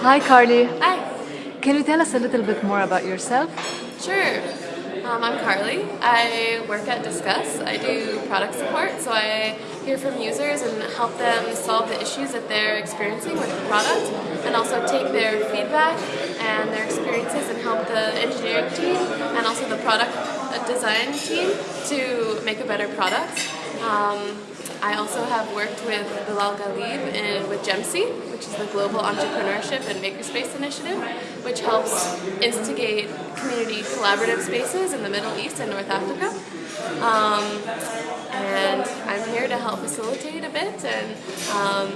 Hi, Carly. Hi. Can you tell us a little bit more about yourself? Sure. Um, I'm Carly. I work at Discuss. I do product support, so I hear from users and help them solve the issues that they're experiencing with the product and also take their feedback and their experiences and help the engineering team and also the product design team to make a better product. Um, I also have worked with Bilal Ghalib and with GEMC, which is the Global Entrepreneurship and Makerspace Initiative, which helps instigate community collaborative spaces in the Middle East and North Africa. Um, and I'm here to help facilitate a bit and um,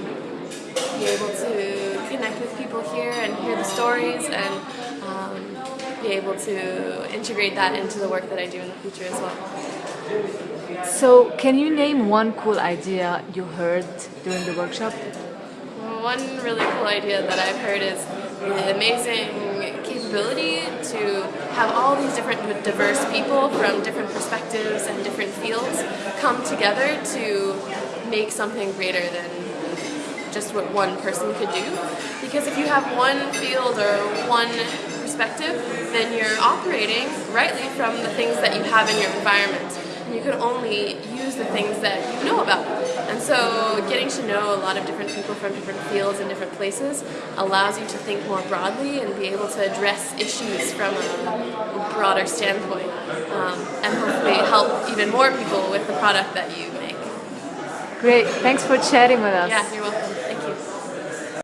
be able to connect with people here and hear the stories and um, be able to integrate that into the work that I do in the future as well. So, can you name one cool idea you heard during the workshop? One really cool idea that I've heard is the amazing capability to have all these different diverse people from different perspectives and different fields come together to make something greater than just what one person could do. Because if you have one field or one perspective, then you're operating rightly from the things that you have in your environment And you can only use the things that you know about. And so getting to know a lot of different people from different fields and different places allows you to think more broadly and be able to address issues from a broader standpoint um, and hopefully help even more people with the product that you make. Great, thanks for chatting with us. Yeah, you're welcome.